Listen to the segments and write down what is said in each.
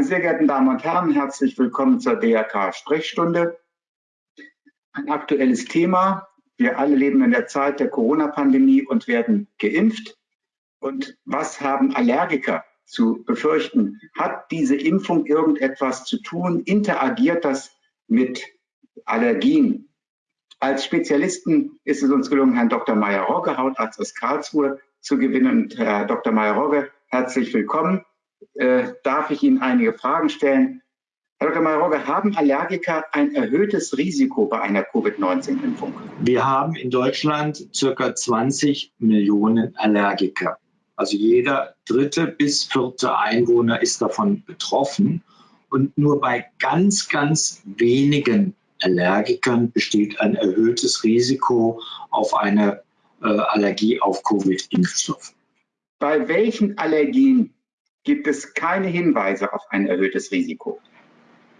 sehr geehrten Damen und Herren, herzlich willkommen zur DRK Sprechstunde. Ein aktuelles Thema. Wir alle leben in der Zeit der Corona-Pandemie und werden geimpft. Und was haben Allergiker zu befürchten? Hat diese Impfung irgendetwas zu tun? Interagiert das mit Allergien? Als Spezialisten ist es uns gelungen, Herrn Dr. Meyer-Rogge, Hautarzt aus Karlsruhe, zu gewinnen. Und Herr Dr. Meyer-Rogge, herzlich willkommen. Äh, darf ich Ihnen einige Fragen stellen. Herr Dr. Meyer-Rogge, haben Allergiker ein erhöhtes Risiko bei einer Covid-19-Impfung? Wir haben in Deutschland circa 20 Millionen Allergiker. Also jeder dritte bis vierte Einwohner ist davon betroffen. Und nur bei ganz, ganz wenigen Allergikern besteht ein erhöhtes Risiko auf eine äh, Allergie auf Covid-Impfstoff. Bei welchen Allergien gibt es keine Hinweise auf ein erhöhtes Risiko?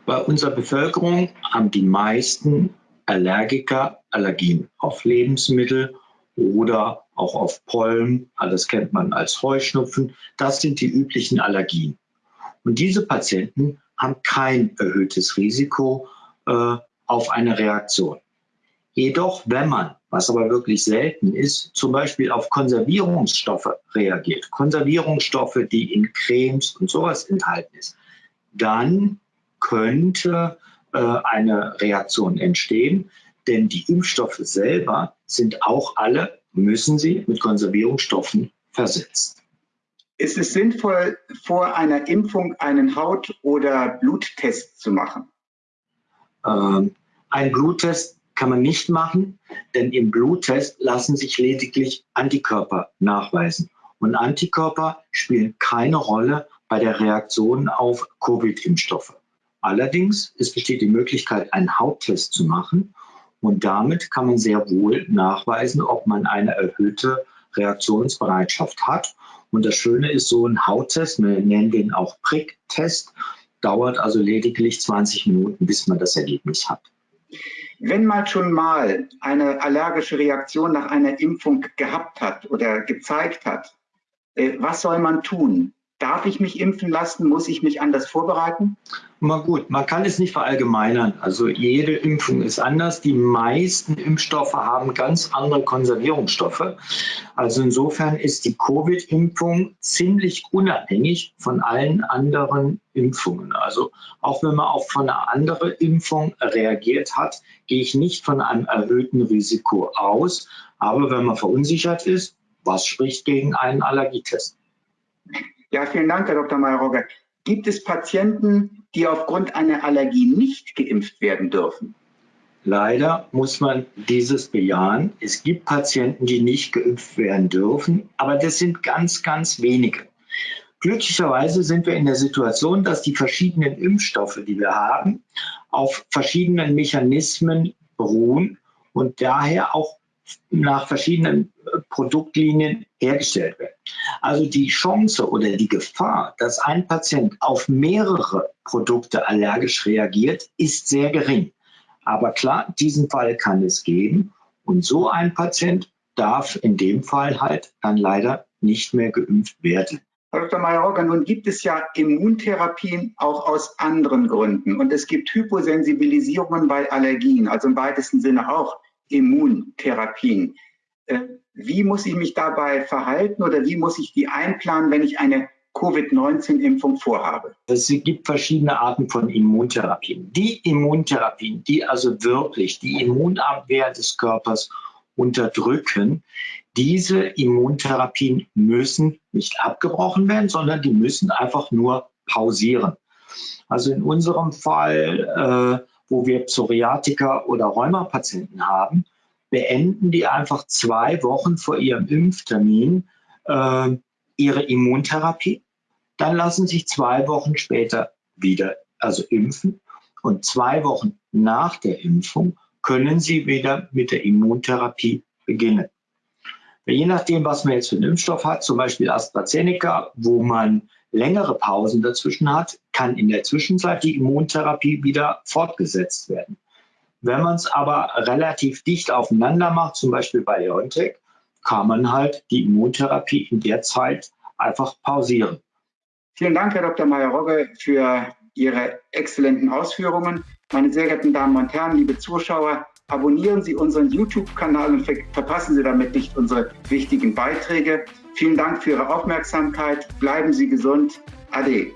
Bei unserer Bevölkerung haben die meisten Allergiker Allergien auf Lebensmittel oder auch auf Pollen. Das kennt man als Heuschnupfen. Das sind die üblichen Allergien. Und diese Patienten haben kein erhöhtes Risiko äh, auf eine Reaktion. Jedoch, wenn man, was aber wirklich selten ist, zum Beispiel auf Konservierungsstoffe reagiert, Konservierungsstoffe, die in Cremes und sowas enthalten ist, dann könnte äh, eine Reaktion entstehen, denn die Impfstoffe selber sind auch alle, müssen sie mit Konservierungsstoffen versetzt. Ist es sinnvoll, vor einer Impfung einen Haut- oder Bluttest zu machen? Ähm, ein Bluttest kann man nicht machen, denn im Bluttest lassen sich lediglich Antikörper nachweisen. Und Antikörper spielen keine Rolle bei der Reaktion auf Covid-Impfstoffe. Allerdings, es besteht die Möglichkeit, einen Hauttest zu machen. Und damit kann man sehr wohl nachweisen, ob man eine erhöhte Reaktionsbereitschaft hat. Und das Schöne ist, so ein Hauttest, wir nennen den auch Pricktest, dauert also lediglich 20 Minuten, bis man das Ergebnis hat. Wenn man schon mal eine allergische Reaktion nach einer Impfung gehabt hat oder gezeigt hat, äh, was soll man tun? Darf ich mich impfen lassen? Muss ich mich anders vorbereiten? Mal gut, man kann es nicht verallgemeinern. Also jede Impfung ist anders. Die meisten Impfstoffe haben ganz andere Konservierungsstoffe. Also insofern ist die Covid-Impfung ziemlich unabhängig von allen anderen Impfungen. Also auch wenn man auf von einer anderen Impfung reagiert hat, gehe ich nicht von einem erhöhten Risiko aus. Aber wenn man verunsichert ist, was spricht gegen einen Allergietest? Ja, vielen Dank, Herr Dr. Mayerogge. Gibt es Patienten, die aufgrund einer Allergie nicht geimpft werden dürfen? Leider muss man dieses bejahen. Es gibt Patienten, die nicht geimpft werden dürfen, aber das sind ganz, ganz wenige. Glücklicherweise sind wir in der Situation, dass die verschiedenen Impfstoffe, die wir haben, auf verschiedenen Mechanismen beruhen und daher auch nach verschiedenen Produktlinien hergestellt werden. Also die Chance oder die Gefahr, dass ein Patient auf mehrere Produkte allergisch reagiert, ist sehr gering. Aber klar, diesen Fall kann es geben. Und so ein Patient darf in dem Fall halt dann leider nicht mehr geimpft werden. Herr Dr. Mayer-Rogger, nun gibt es ja Immuntherapien auch aus anderen Gründen. Und es gibt Hyposensibilisierungen bei Allergien, also im weitesten Sinne auch Immuntherapien. Äh, wie muss ich mich dabei verhalten oder wie muss ich die einplanen, wenn ich eine Covid-19-Impfung vorhabe? Es gibt verschiedene Arten von Immuntherapien. Die Immuntherapien, die also wirklich die Immunabwehr des Körpers unterdrücken, diese Immuntherapien müssen nicht abgebrochen werden, sondern die müssen einfach nur pausieren. Also in unserem Fall, äh, wo wir Psoriatiker oder Rheumapatienten haben, beenden die einfach zwei Wochen vor ihrem Impftermin äh, ihre Immuntherapie. Dann lassen sich zwei Wochen später wieder also impfen und zwei Wochen nach der Impfung können sie wieder mit der Immuntherapie beginnen. Je nachdem, was man jetzt für einen Impfstoff hat, zum Beispiel AstraZeneca, wo man längere Pausen dazwischen hat, kann in der Zwischenzeit die Immuntherapie wieder fortgesetzt werden. Wenn man es aber relativ dicht aufeinander macht, zum Beispiel bei BioNTech, kann man halt die Immuntherapie in der Zeit einfach pausieren. Vielen Dank, Herr Dr. Meyer-Rogge, für Ihre exzellenten Ausführungen. Meine sehr geehrten Damen und Herren, liebe Zuschauer, abonnieren Sie unseren YouTube-Kanal und verpassen Sie damit nicht unsere wichtigen Beiträge. Vielen Dank für Ihre Aufmerksamkeit. Bleiben Sie gesund. Ade.